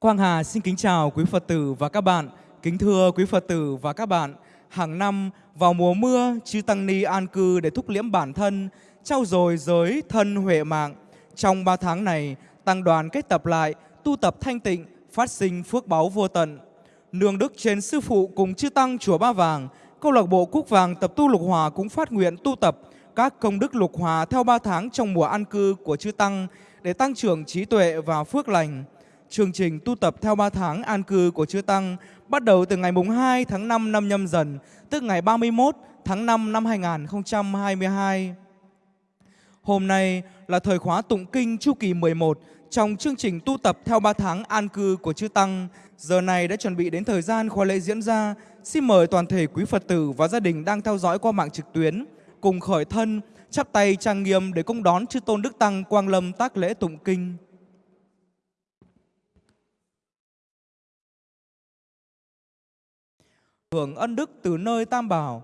Quang Hà xin kính chào quý Phật tử và các bạn. Kính thưa quý Phật tử và các bạn, hàng năm vào mùa mưa, chư Tăng Ni an cư để thúc liễm bản thân, trao dồi giới thân huệ mạng. Trong ba tháng này, Tăng đoàn kết tập lại, tu tập thanh tịnh, phát sinh phước báu vô tận. Nương đức trên sư phụ cùng chư Tăng Chùa Ba Vàng, câu lạc bộ Cúc Vàng tập tu lục hòa cũng phát nguyện tu tập các công đức lục hòa theo ba tháng trong mùa an cư của chư Tăng để tăng trưởng trí tuệ và phước lành. Chương trình tu tập theo 3 tháng an cư của Chư Tăng bắt đầu từ ngày mùng 2 tháng 5 năm nhâm dần, tức ngày 31 tháng 5 năm 2022. Hôm nay là thời khóa tụng kinh chu kỳ 11 trong chương trình tu tập theo 3 tháng an cư của Chư Tăng. Giờ này đã chuẩn bị đến thời gian khóa lễ diễn ra. Xin mời toàn thể quý Phật tử và gia đình đang theo dõi qua mạng trực tuyến cùng khởi thân, chắp tay trang nghiêm để công đón Chư Tôn Đức Tăng Quang Lâm tác lễ tụng kinh. Hưởng ân đức từ nơi Tam Bảo.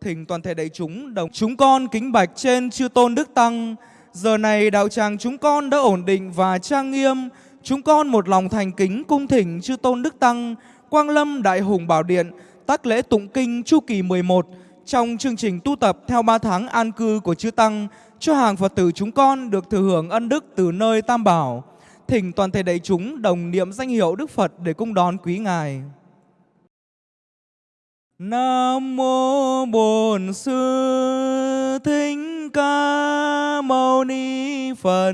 Thỉnh toàn thể đại chúng đồng chúng con kính bạch trên chư tôn đức tăng. Giờ này đạo tràng chúng con đã ổn định và trang nghiêm. Chúng con một lòng thành kính cung thỉnh chư tôn đức tăng, Quang Lâm Đại Hùng Bảo Điện, tác lễ tụng kinh chu kỳ 11 trong chương trình tu tập theo 3 tháng an cư của chư tăng cho hàng Phật tử chúng con được thừa hưởng ân đức từ nơi Tam Bảo. Thỉnh toàn thể đại chúng đồng niệm danh hiệu Đức Phật để cung đón quý Ngài. Nam mô Bổn Sư Thích Ca Mâu Ni Phật.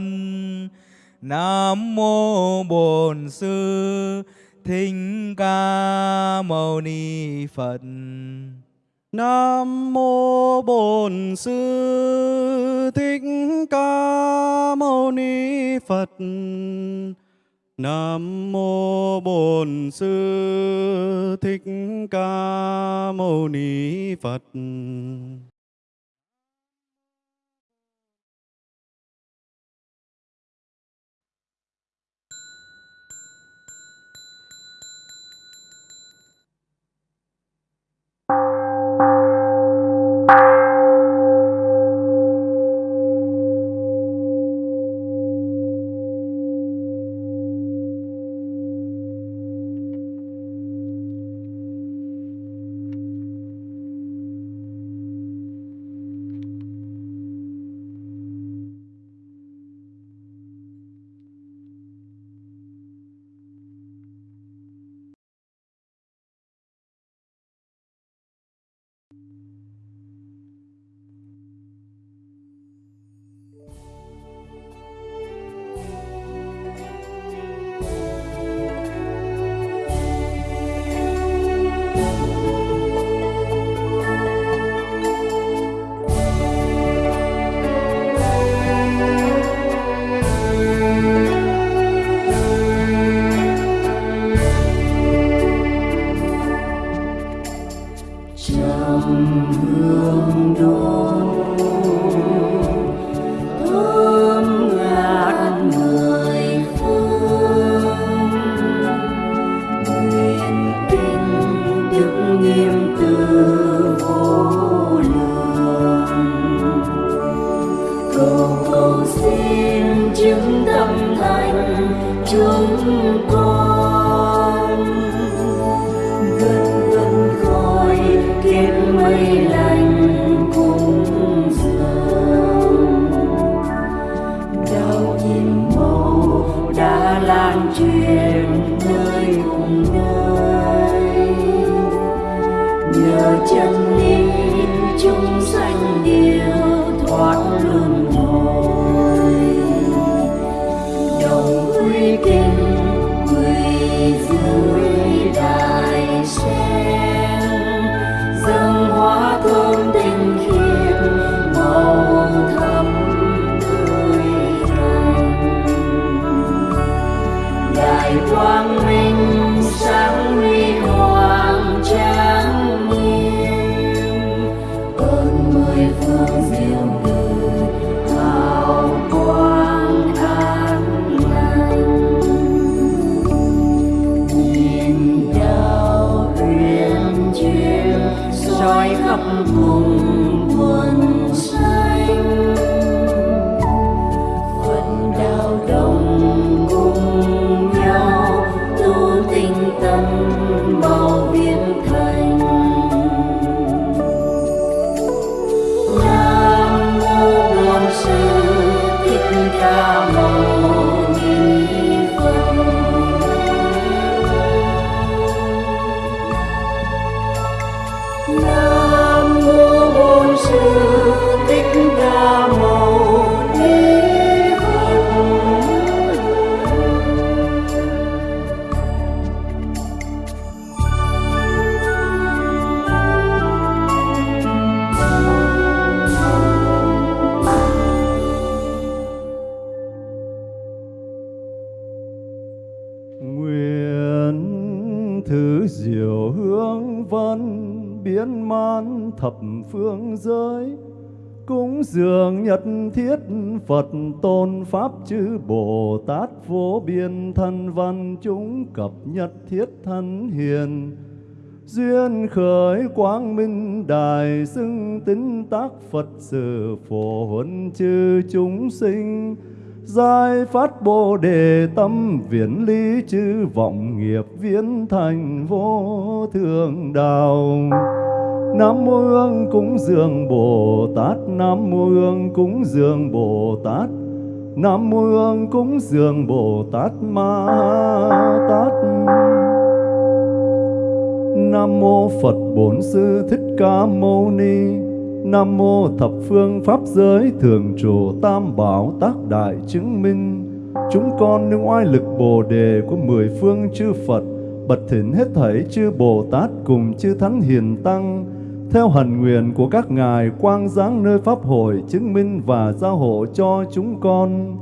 Nam mô Bổn Sư Thích Ca Mâu Ni Phật. Nam mô Bổn Sư Thích Ca Mâu Ni Phật. Nam mô Bổn Sư Thích Ca Mâu Ni Phật. trong hương đón. quang minh. Thập phương giới, cúng dường nhật thiết Phật tôn Pháp chư Bồ Tát vô biên thân văn chúng cập nhật thiết thân hiền duyên khởi quang minh đài xưng tín tác Phật sự phổ huấn chư chúng sinh giai phát Bồ đề tâm viễn lý chư vọng nghiệp viễn thành vô thượng đạo. Nam mô Hương cúng dường Bồ Tát, Nam mô Hương cúng dường Bồ Tát, Nam mô Hương cúng dường Bồ Tát Ma Tát. Nam mô Phật Bổn Sư Thích Ca Mâu Ni. Nam mô thập phương pháp giới thường trụ tam bảo tác đại chứng minh chúng con nương oai lực bồ đề của mười phương chư Phật bật thỉnh hết thảy chư Bồ Tát cùng chư Thánh Hiền Tăng theo hần nguyện của các ngài, quang giáng nơi pháp hội chứng minh và gia hộ cho chúng con.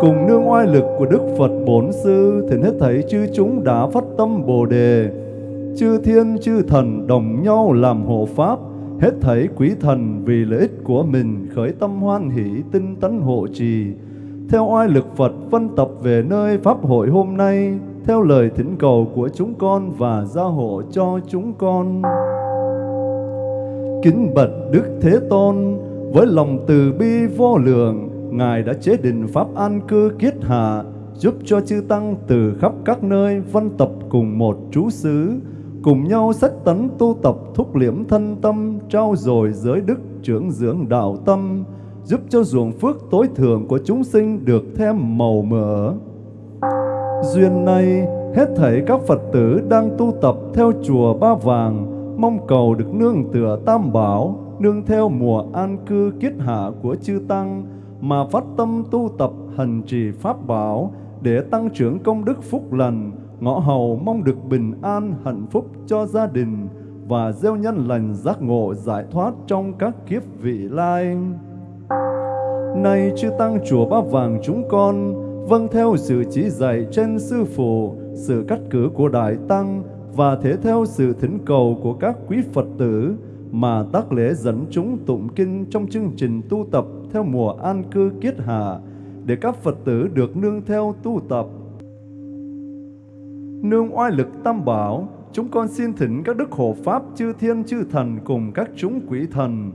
Cùng nương oai lực của Đức Phật Bổn Sư, thì hết thảy chư chúng đã phát tâm bồ đề. Chư thiên, chư thần đồng nhau làm hộ pháp, hết thảy quý thần vì lợi ích của mình khởi tâm hoan hỷ, tinh tấn hộ trì. Theo oai lực Phật phân tập về nơi pháp hội hôm nay, theo lời thỉnh cầu của chúng con và gia hộ cho chúng con kính bạch Đức Thế Tôn với lòng từ bi vô lượng ngài đã chế định pháp an cư kiết hạ giúp cho chư tăng từ khắp các nơi văn tập cùng một trú xứ cùng nhau sách tấn tu tập thúc liễm thân tâm, trao dồi giới đức trưởng dưỡng đạo tâm, giúp cho ruộng phước tối thượng của chúng sinh được thêm màu mỡ. Duyên này, hết thảy các Phật tử đang tu tập theo chùa Ba Vàng, mong cầu được nương tựa tam bảo, nương theo mùa an cư kiết hạ của chư Tăng, mà phát tâm tu tập hành trì Pháp bảo để tăng trưởng công đức phúc lành, ngõ hầu mong được bình an, hạnh phúc cho gia đình và gieo nhân lành giác ngộ giải thoát trong các kiếp vị lai. Này chư tăng chùa Ba Vàng chúng con, vâng theo sự chỉ dạy trên sư phụ, sự cắt cử của Đại Tăng và thể theo sự thỉnh cầu của các quý Phật tử mà tác lễ dẫn chúng tụng kinh trong chương trình tu tập theo mùa an cư kiết hạ để các Phật tử được nương theo tu tập. Nương oai lực tam bảo, chúng con xin thỉnh các đức hộ pháp chư thiên chư thần cùng các chúng quỷ thần,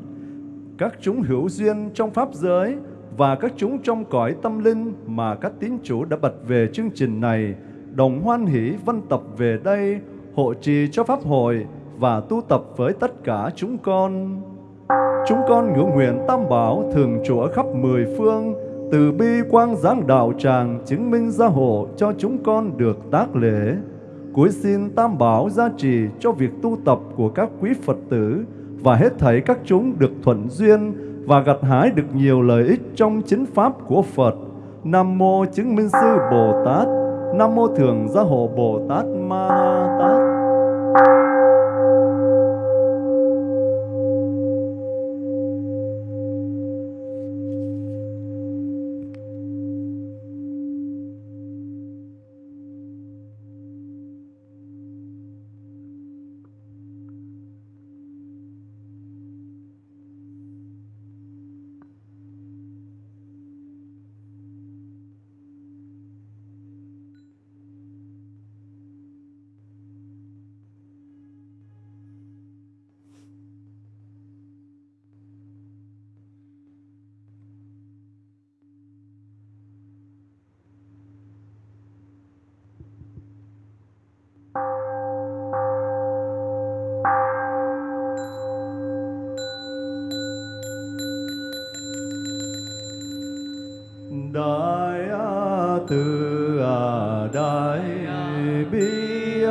các chúng hữu duyên trong pháp giới và các chúng trong cõi tâm linh mà các tín chủ đã bật về chương trình này, đồng hoan hỷ văn tập về đây, hộ trì cho pháp hội và tu tập với tất cả chúng con. Chúng con ngưỡng nguyện tam bảo thường trụ ở khắp mười phương, từ bi quang giáng đạo tràng chứng minh gia hộ cho chúng con được tác lễ. Cuối xin tam bảo gia trì cho việc tu tập của các quý Phật tử và hết thảy các chúng được thuận duyên và gặt hái được nhiều lợi ích trong chính pháp của Phật. Nam mô chứng minh sư Bồ Tát, Nam mô thường gia hộ Bồ Tát Ma Tát. Đại từ đại bi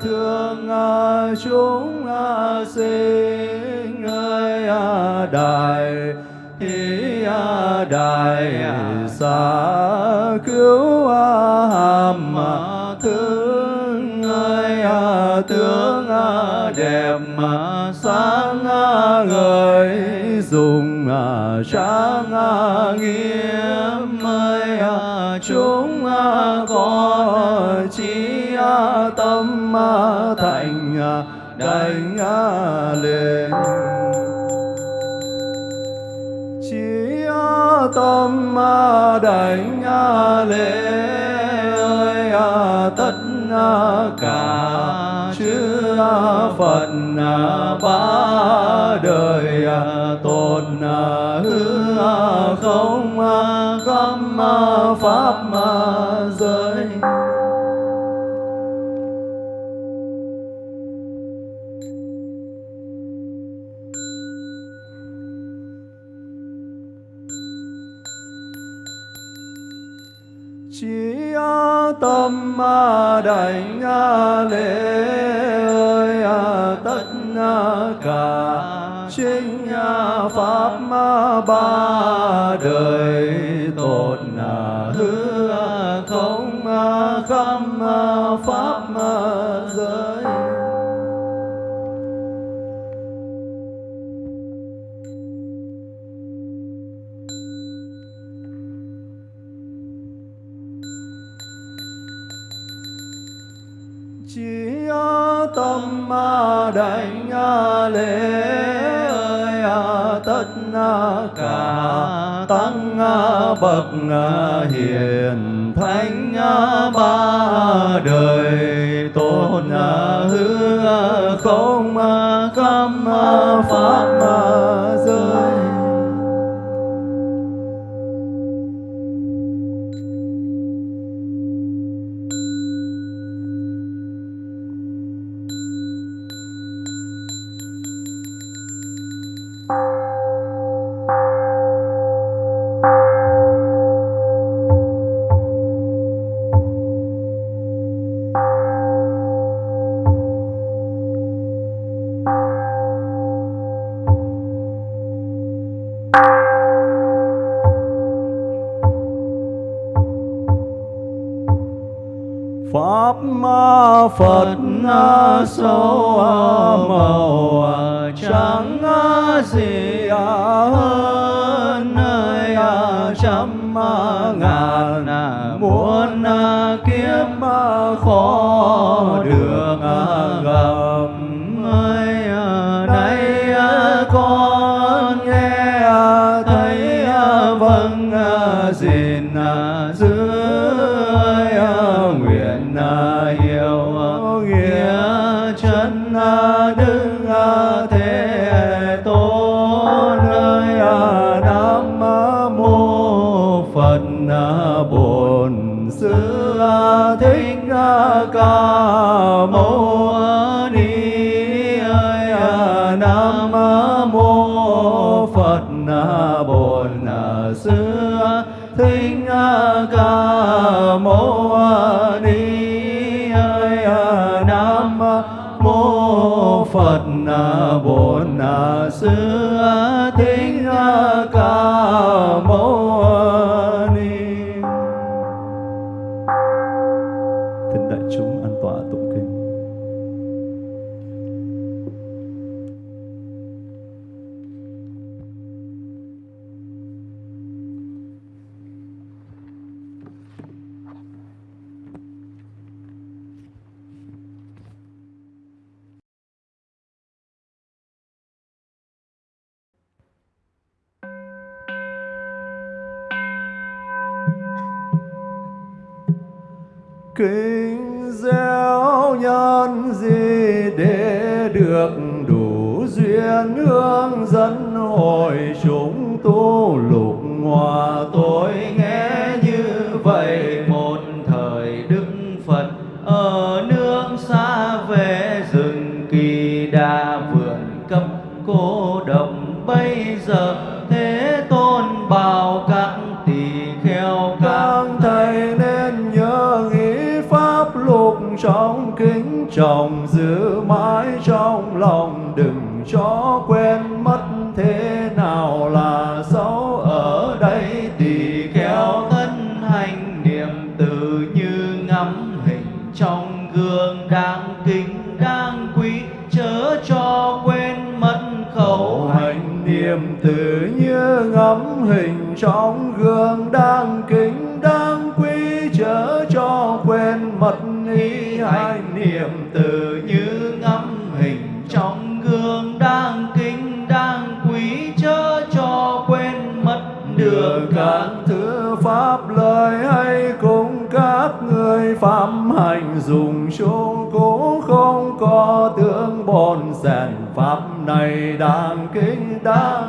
thương chúng sinh ơi đại hi đại xa cứu hàm thương ơi tướng đẹp sáng người dùng sáng nghiêm chúng à, có chí à, tâm à, thành đánh lên. Chỉ tâm đánh lễ ơi tất cả chư Phật ba đời tôn hư không có pháp giới. Chỉ tâm đảnh lễ ơi tất cả chính pháp ba đời tồn tâm pháp giới. Chỉ tâm đảnh lễ ơi tất cả tăng à, bậc à, hiền thánh à, ba đời tôn hư không khâm pháp giới. Ca mâu ni à. nam mô phật à, bổn à, sư thích ca mâu ni nam mô phật bổn sư thích ca mâu kính gieo nhân gì để được đủ duyên hướng dẫn hội chúng tu lục hòa tu. Trong giữ các thứ pháp lời hay cùng các người phạm hành dùng chung cũng không có tướng bồn rèn pháp này đang kinh đáng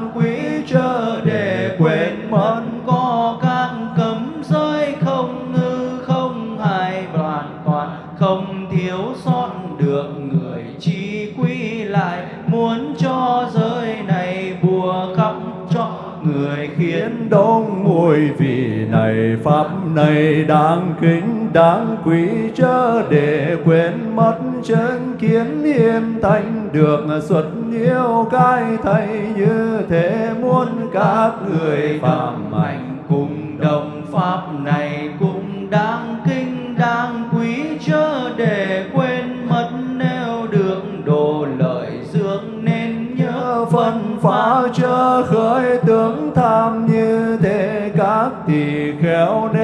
này đáng kính, đáng quý chớ để quên mất chân kiến hiền thanh được xuất yêu cái thầy như thế muốn các người phạm hành cùng đồng pháp này cũng đáng kinh đáng quý chớ để quên mất nếu được đồ lợi dưỡng nên nhớ phân phá chớ khởi tướng tham như thế các tỳ khéo nên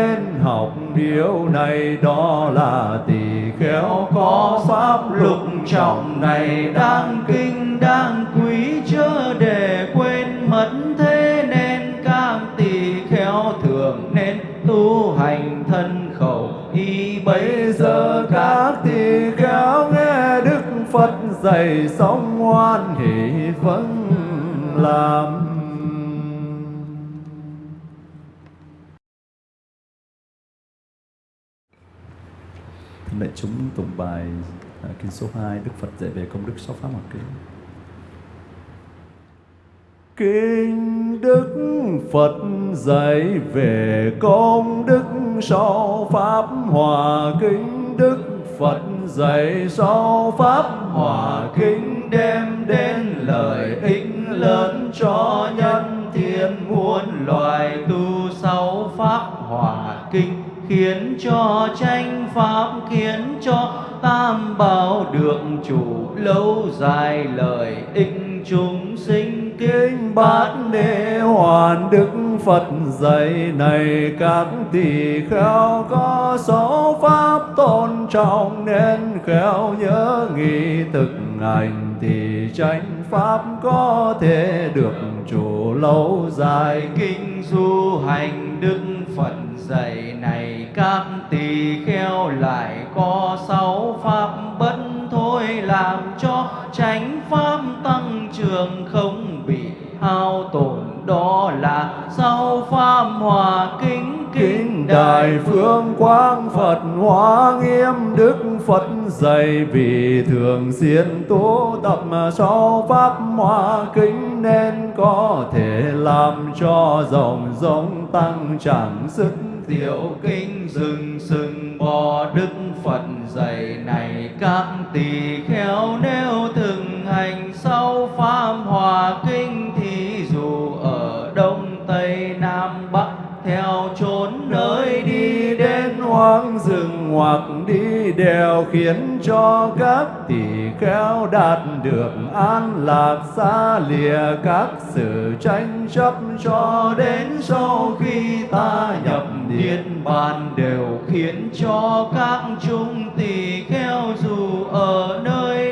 học điều này, đó là tỳ khéo có pháp lục trọng này đang kinh, đang quý, chớ để quên mất thế nên các tỳ khéo thường nên tu hành thân khẩu. Y Bây giờ các tỳ khéo nghe Đức Phật dạy sống hoan hỷ vẫn làm Thưa chúng tụng bài à, kinh số 2 Đức Phật dạy về công đức sáu pháp hòa kinh. Kinh Đức Phật dạy về công đức sáu pháp hòa kinh Đức Phật dạy sáu pháp hòa kinh đem đến lợi ích lớn cho nhân thiên muôn loài tu sáu pháp hòa kinh khiến cho tranh pháp khiến cho tam bảo được chủ lâu dài lợi ích chúng sinh. Kinh bát đế hoàn đức Phật dạy này các tỳ kheo có sáu pháp tôn trọng nên khéo nhớ nghị thực hành thì tranh pháp có thể được chủ lâu dài. Kinh du hành đức phật dạy này các tỳ kheo lại có sáu pháp bất thôi làm cho tránh pháp tăng trưởng không bị hao tổn. Đó là sáu pháp hòa kính Kính Đại Phương Quang Phật, Hóa Nghiêm Đức Phật dạy. Vì thường xuyên tu tập mà sáu pháp hòa kính nên có thể làm cho dòng giống tăng, chẳng sức Tiểu kinh rừng sừng bò Đức Phật dạy, này các tỳ khéo nếu từng hành sau pháp hòa kinh thì dù ở đông tây nam bắc, theo chốn nơi đi hoang rừng hoặc đi đèo khiến cho các tỷ kheo đạt được an lạc, xa lìa các sự tranh chấp. Cho đến sau khi ta nhập niết bàn đều khiến cho các chúng tỷ kheo dù ở nơi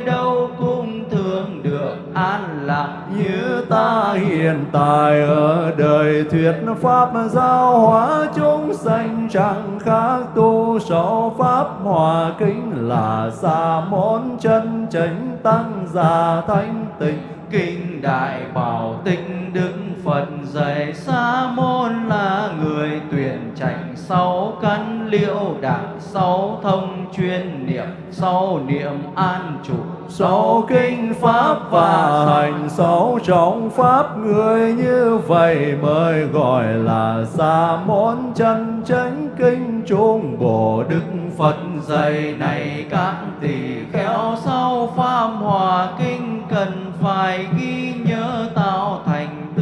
an lạc như ta hiện tại ở đời thuyết pháp giáo hóa chúng sanh chẳng khác tu sáu pháp hòa kính là xa môn chân chánh tăng già thanh tịnh, kinh đại bảo tịnh đức phật dạy sa môn là người tuyển trạch sáu căn liễu đảng, sáu thông chuyên niệm, sáu niệm an trụ sáu kinh pháp và hành, sáu trọng pháp. Người như vậy mới gọi là sa môn chân chánh kinh trung bồ đức. Phật dạy này các tỳ khéo sau pháp hòa kinh cần phải ghi nhớ tạo thành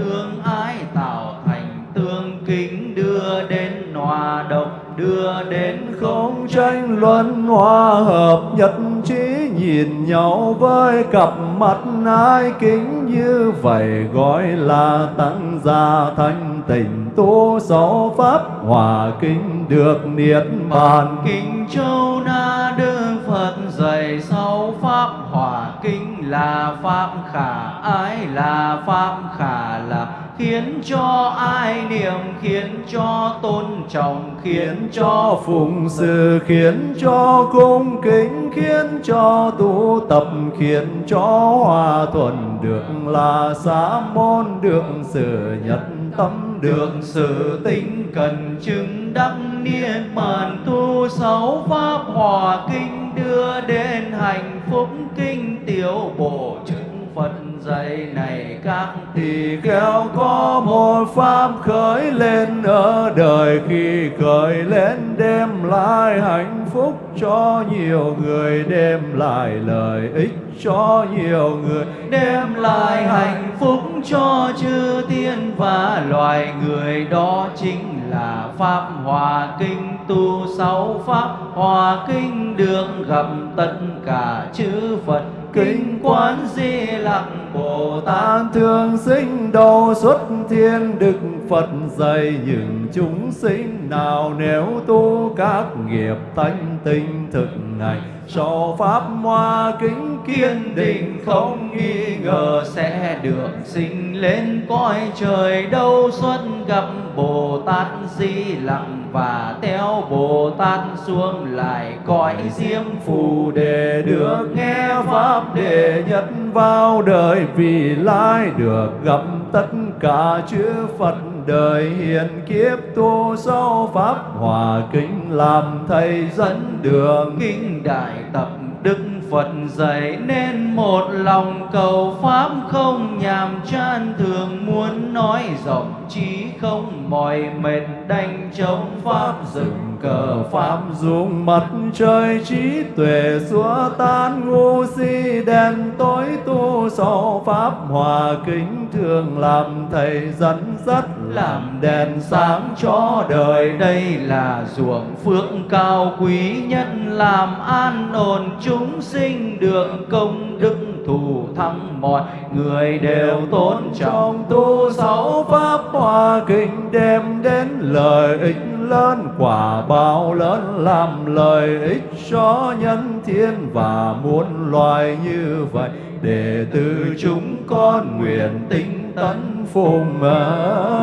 kính đưa đến hòa đồng đưa đến không tranh luận hòa hợp nhất trí nhìn nhau với cặp mắt ai kính như vậy gọi là tăng gia thanh tịnh tu sáu pháp hòa kính được niết bàn. Kinh châu na đức phật dạy sáu pháp hòa kinh là pháp khả ái là pháp khả là khiến cho ai niệm, khiến cho tôn trọng, khiến cho phụng sự, khiến cho cung kính, khiến cho tu tập, khiến cho hòa thuận được là xã môn, được sự nhất tâm, được được sự tinh cần, chứng đắc niết bàn, tu sáu pháp, hòa kinh, đưa đến hạnh phúc, kinh, tiểu bộ chứng Phật dạy này các thì kheo có một pháp khởi lên ở đời. Khi khởi lên đem lại hạnh phúc cho nhiều người, đem lại lợi ích cho nhiều người, đem lại hạnh phúc cho chư tiên. Và loài người đó chính là pháp hòa kinh tu sáu pháp hòa kinh được gặp tất cả chư Phật. Kinh quán di lặc Bồ Tát. Thường thương sinh đầu xuất thiên Đức Phật dạy những chúng sinh nào nếu tu các nghiệp tánh tinh thực này sau pháp hoa kính kiên định, không nghi ngờ sẽ được sinh lên. Cõi trời đâu xuất gặp Bồ Tát Di lặng và theo Bồ Tát xuống lại cõi diêm phù để được. Nghe pháp để nhất vào đời vì lai được gặp tất cả chư Phật đời. Hiện kiếp tu sau pháp hòa kính làm thầy dẫn đường. Kinh đại tập Đức Phật dạy nên một lòng cầu pháp không nhàm chán, thường muốn nói rộng trí không mỏi mệt, đành chống pháp dựng cờ pháp dùng mặt trời, trí tuệ xua tan ngu si, đèn tối tu sau Pháp hòa kính thường làm thầy dẫn dắt, làm đèn sáng cho đời. Đây là ruộng phước cao quý nhất làm an ổn chúng sinh được công đức thù thắng. Mọi người đều tôn trọng tu sáu Pháp hòa kính đem đến lợi ích lớn, quả báo lớn, làm lợi ích cho nhân thiên. Và muôn loài như vậy, để từ chúng con nguyện tinh tấn phụng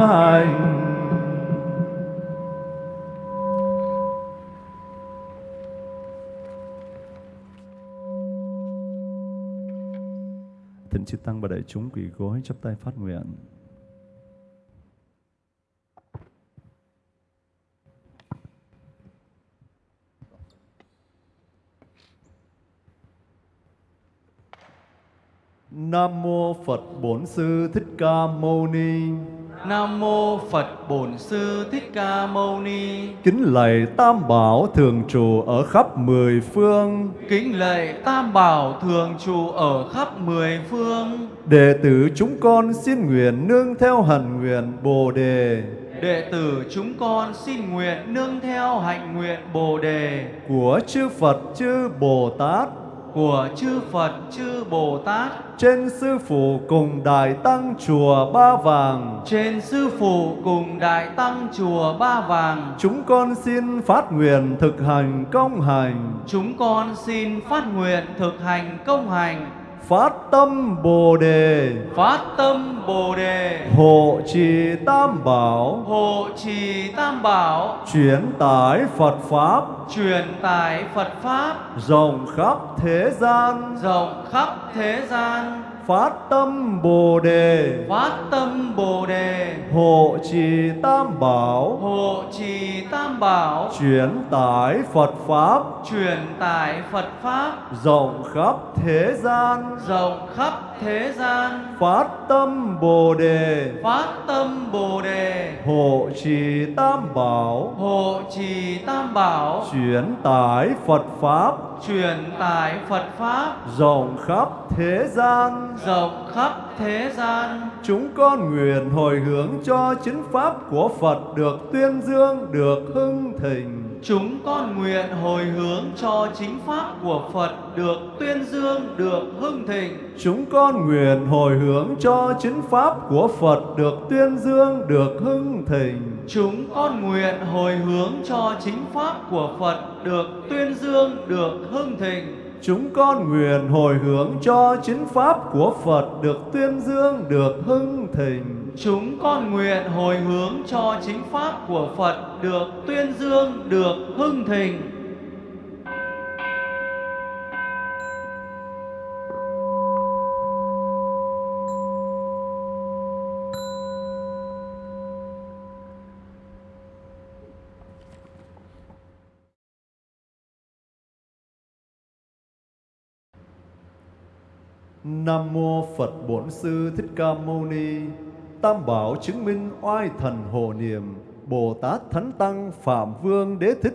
hành Thỉnh chư tăng và đại chúng quỳ gối chắp tay phát nguyện. Nam mô Phật Bổn Sư Thích Ca Mâu Ni. Nam mô Phật Bổn Sư Thích Ca Mâu Ni. Kính lạy Tam Bảo thường trụ ở khắp mười phương. Kính lạy Tam Bảo thường trụ ở khắp mười phương. Đệ tử chúng con xin nguyện nương theo hạnh nguyện Bồ đề Đệ tử chúng con xin nguyện nương theo hạnh nguyện Bồ đề của chư Phật chư Bồ Tát của chư Phật chư Bồ Tát trên sư phụ cùng đại tăng chùa Ba Vàng. trên sư phụ cùng đại tăng chùa Ba Vàng. Chúng con xin phát nguyện thực hành công hành, Chúng con xin phát nguyện thực hành công hành, phát tâm Bồ đề, phát tâm Bồ đề, hộ trì Tam Bảo, hộ trì Tam Bảo, chuyển tải Phật pháp. Truyền tải Phật pháp. Rộng khắp thế gian, rộng khắp thế gian, phát tâm Bồ đề, phát tâm Bồ đề, hộ trì Tam Bảo, hộ trì Tam Bảo, chuyển tải Phật pháp. Truyền tải Phật pháp. Rộng khắp thế gian, rộng khắp thế gian, phát tâm Bồ đề, phát tâm Bồ đề, hộ trì Tam Bảo, hộ trì Tam Bảo, chuyển tải Phật pháp truyền tải Phật pháp rộng khắp thế gian. rộng khắp thế gian. Chúng con nguyện hồi hướng cho chính pháp của Phật được tuyên dương, được hưng thịnh. Chúng con nguyện hồi hướng cho chính pháp của Phật được tuyên dương, được hưng thịnh. Chúng con nguyện hồi hướng cho chính pháp của Phật được tuyên dương, được hưng thịnh. Chúng con nguyện hồi hướng cho chính pháp của Phật được tuyên dương, được hưng thịnh. Chúng con nguyện hồi hướng cho chính pháp của Phật được tuyên dương, được hưng thịnh. Chúng con nguyện hồi hướng cho chính pháp của Phật được tuyên dương, được hưng thịnh. Nam mô Phật Bổn Sư Thích Ca Mâu Ni. Tam bảo chứng minh oai thần hộ niệm, Bồ Tát Thánh Tăng Phạm Vương Đế Thích,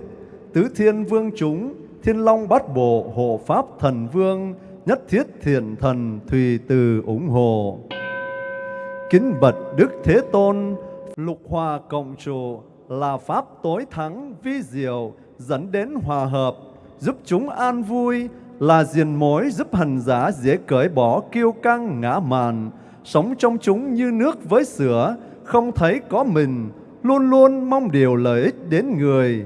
Tứ Thiên Vương chúng, Thiên Long Bát Bộ hộ Pháp Thần Vương, Nhất Thiết Thiện Thần Thùy Từ ủng hộ. Kính bạch Đức Thế Tôn, lục hòa cộng trụ là pháp tối thắng vi diệu dẫn đến hòa hợp, giúp chúng an vui, là diền mối giúp hành giả dễ cởi bỏ kiêu căng ngã màn, sống trong chúng như nước với sữa, không thấy có mình, luôn luôn mong điều lợi ích đến người.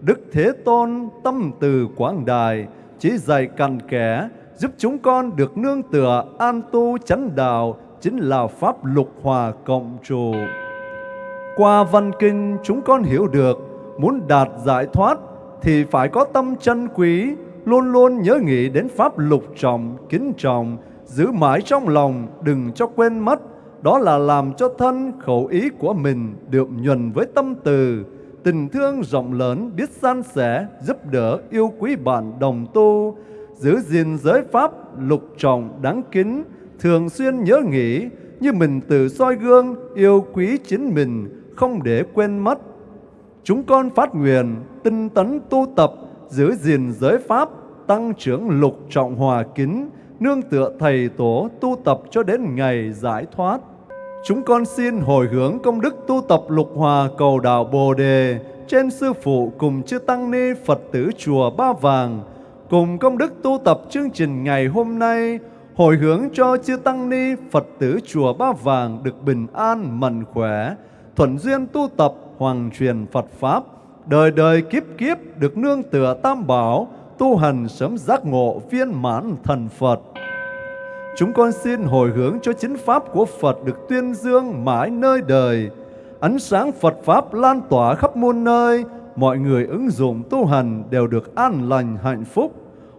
Đức Thế Tôn tâm từ quảng đài, chỉ dạy cằn kẻ, giúp chúng con được nương tựa an tu chánh đạo, chính là pháp lục hòa cộng trụ. Qua văn kinh chúng con hiểu được, muốn đạt giải thoát thì phải có tâm chân quý, luôn luôn nhớ nghĩ đến pháp lục trọng, kính trọng, giữ mãi trong lòng, đừng cho quên mất. Đó là làm cho thân khẩu ý của mình được nhuần với tâm từ, tình thương rộng lớn, biết san sẻ, giúp đỡ, yêu quý bạn đồng tu, giữ gìn giới pháp lục trọng đáng kính, thường xuyên nhớ nghĩ như mình tự soi gương, yêu quý chính mình, không để quên mất. Chúng con phát nguyện, tinh tấn tu tập, giữ gìn giới pháp, tăng trưởng lục trọng hòa kính, nương tựa thầy tổ tu tập cho đến ngày giải thoát. Chúng con xin hồi hướng công đức tu tập lục hòa cầu đạo Bồ Đề trên sư phụ cùng chư tăng ni Phật tử chùa Ba Vàng, cùng công đức tu tập chương trình ngày hôm nay, hồi hướng cho chư tăng ni Phật tử chùa Ba Vàng được bình an mạnh khỏe, thuận duyên tu tập hoàng truyền Phật Pháp, đời đời kiếp kiếp được nương tựa tam bảo, tu hành sớm giác ngộ viên mãn thần Phật. Chúng con xin hồi hướng cho chính Pháp của Phật được tuyên dương mãi nơi đời. Ánh sáng Phật Pháp lan tỏa khắp muôn nơi, mọi người ứng dụng tu hành đều được an lành hạnh phúc.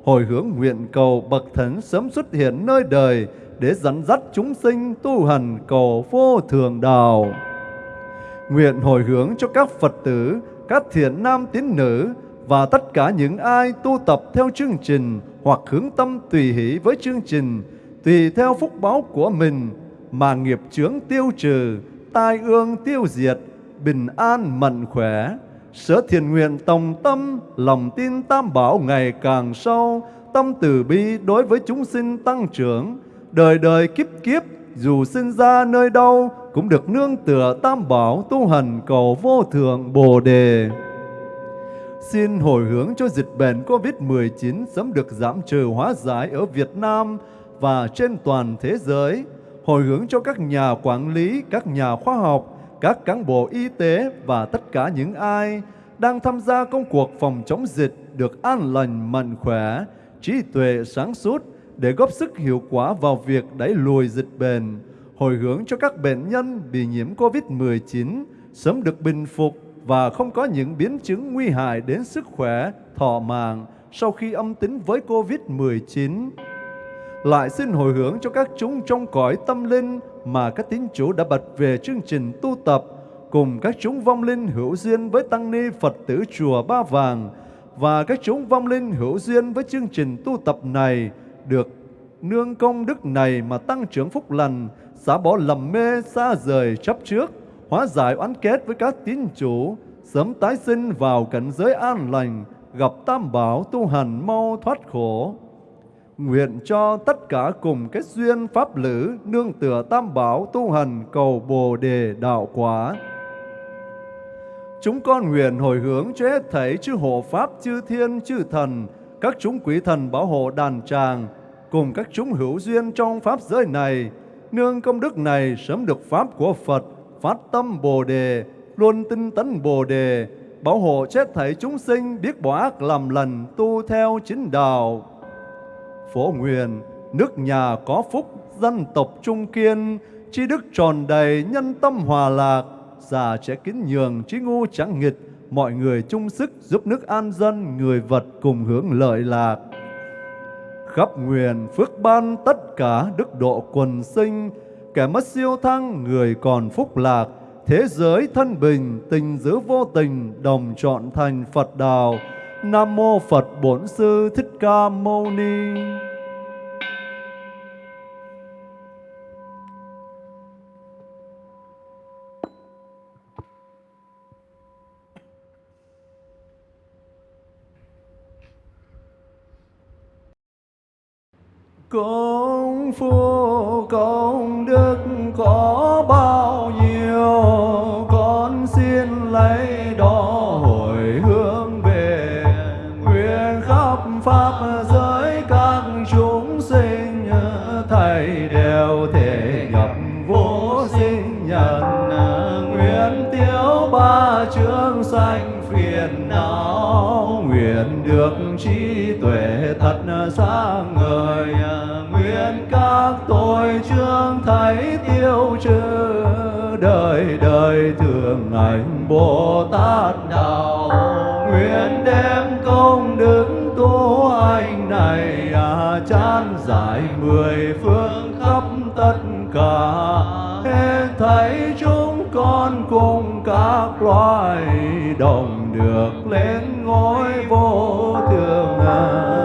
Hồi hướng nguyện cầu Bậc Thánh sớm xuất hiện nơi đời để dẫn dắt chúng sinh tu hành cầu vô thường đạo. Nguyện hồi hướng cho các Phật tử, các thiện nam tín nữ và tất cả những ai tu tập theo chương trình hoặc hướng tâm tùy hỷ với chương trình, tùy theo phúc báo của mình mà nghiệp chướng tiêu trừ, tai ương tiêu diệt, bình an mạnh khỏe. Sở thiền nguyện tòng tâm, lòng tin tam bảo ngày càng sâu, tâm từ bi đối với chúng sinh tăng trưởng, đời đời kiếp kiếp dù sinh ra nơi đâu cũng được nương tựa tam bảo tu hành cầu vô thượng Bồ đề. Xin hồi hướng cho dịch bệnh COVID-19 sớm được giảm trừ hóa giải ở Việt Nam và trên toàn thế giới. Hồi hướng cho các nhà quản lý, các nhà khoa học, các cán bộ y tế và tất cả những ai đang tham gia công cuộc phòng chống dịch được an lành mạnh khỏe, trí tuệ sáng suốt để góp sức hiệu quả vào việc đẩy lùi dịch bệnh, hồi hướng cho các bệnh nhân bị nhiễm COVID-19 sớm được bình phục và không có những biến chứng nguy hại đến sức khỏe, thọ mạng sau khi âm tính với COVID-19. Lại xin hồi hướng cho các chúng trong cõi tâm linh mà các tín chủ đã bật về chương trình tu tập cùng các chúng vong linh hữu duyên với tăng ni Phật tử chùa Ba Vàng và các chúng vong linh hữu duyên với chương trình tu tập này được nương công đức này mà tăng trưởng phúc lành, xả bỏ lầm mê xa rời chấp trước, hóa giải oán kết với các tín chủ, sớm tái sinh vào cảnh giới an lành, gặp tam bảo tu hành mau thoát khổ. Nguyện cho tất cả cùng kết duyên pháp lữ nương tựa tam bảo tu hành cầu bồ đề đạo quả. Chúng con nguyện hồi hướng cho hết thảy chư hộ pháp, chư thiên, chư thần, các chúng quý thần bảo hộ đàn tràng, cùng các chúng hữu duyên trong pháp giới này, nương công đức này sớm được pháp của Phật, phát tâm Bồ đề, luôn tinh tấn Bồ đề, bảo hộ chết thảy chúng sinh biết bỏ ác làm lành tu theo chính đạo. Phổ nguyện, nước nhà có phúc, dân tộc trung kiên, trí đức tròn đầy, nhân tâm hòa lạc, già trẻ kính nhường, trí ngu chẳng nghịch, mọi người chung sức giúp nước an dân, người vật cùng hướng lợi lạc. Khắp nguyện phước ban tất cả đức độ quần sinh, kẻ mất siêu thăng, người còn phúc lạc, thế giới thân bình, tình giữ vô tình, đồng chọn thành Phật đạo. Nam mô Phật Bổn Sư Thích Ca Mâu Ni. Công phu, công đức có bao nhiêu? Con xin lấy đó hồi hướng về Nguyện khắp Pháp giới các chúng sinh. Thầy đều thể nhập vô sinh nhận Nguyện tiêu ba chương sanh phiền não. Nguyện được trí tuệ thật sáng ngời các tội chương thấy tiêu trừ Đời đời thường ảnh Bồ Tát Đạo Nguyện đem công đức tu anh này à, Chán giải mười phương khắp tất cả Hết thấy chúng con cùng các loài đồng được lên ngôi vô thường à.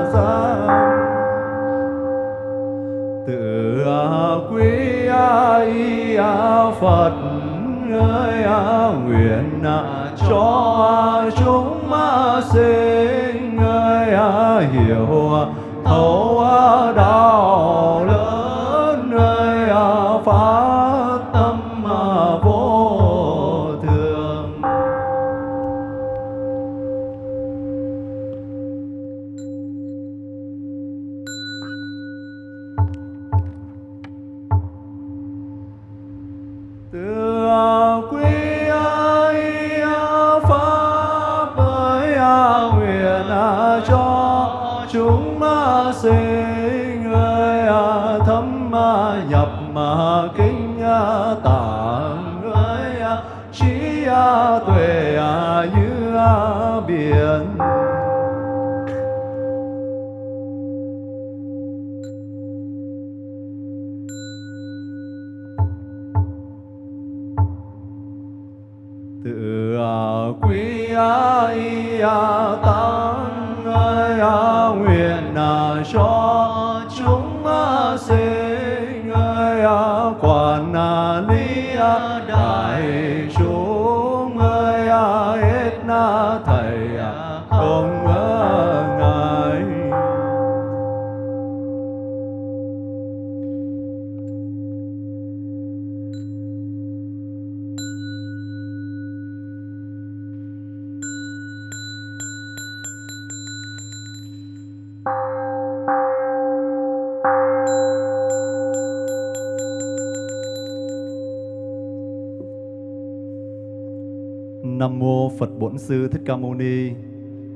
Quý y Phật ơi nguyện à, cho chúng sinh ơi à, hiểu thấu à, đạo Nam mô Phật Bổn Sư Thích Ca Mâu Ni.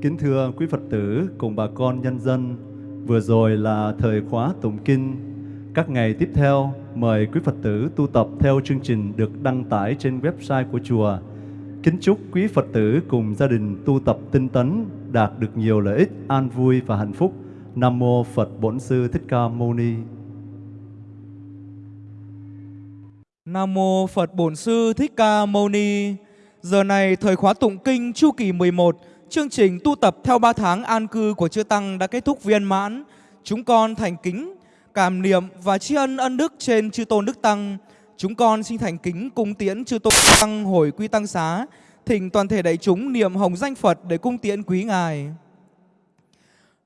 Kính thưa quý Phật tử cùng bà con nhân dân, vừa rồi là thời khóa tụng kinh. Các ngày tiếp theo, mời quý Phật tử tu tập theo chương trình được đăng tải trên website của chùa. Kính chúc quý Phật tử cùng gia đình tu tập tinh tấn, đạt được nhiều lợi ích, an vui và hạnh phúc. Nam mô Phật Bổn Sư Thích Ca Mâu Ni. Nam mô Phật Bổn Sư Thích Ca Mâu Ni. Giờ này thời khóa tụng kinh chu kỳ 11, chương trình tu tập theo 3 tháng an cư của chư tăng đã kết thúc viên mãn. Chúng con thành kính cảm niệm và tri ân ân đức trên chư tôn đức tăng. Chúng con xin thành kính cung tiễn chư tôn đức tăng hồi quy tăng xá, thỉnh toàn thể đại chúng niệm hồng danh Phật để cung tiễn quý ngài.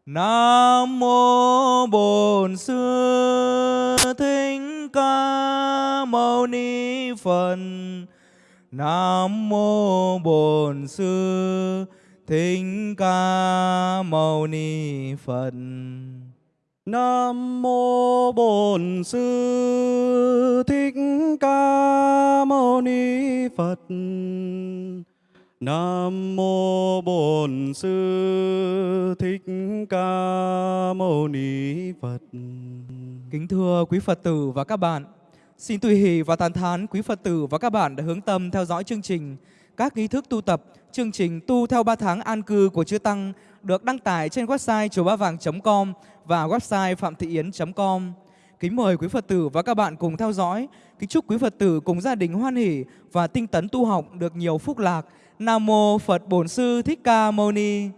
Nam mô Bổn Sư Thích Ca Mâu Ni Phật. Nam mô Bổn Sư Thích Ca Mâu Ni Phật. Nam mô Bổn Sư Thích Ca Mâu Ni Phật. Nam mô Bổn Sư Thích Ca Mâu Ni Phật. Kính thưa quý Phật tử và các bạn, Xin tùy hỷ và tàn thán quý Phật tử và các bạn đã hướng tâm theo dõi chương trình. Các nghi thức tu tập, chương trình tu theo 3 tháng an cư của Chư Tăng được đăng tải trên website chùa ba vàng.com và website phạm thị yến.com. Kính mời quý Phật tử và các bạn cùng theo dõi. Kính chúc quý Phật tử cùng gia đình hoan hỷ và tinh tấn tu học được nhiều phúc lạc. Nam mô Phật Bổn Sư Thích Ca Mâu Ni.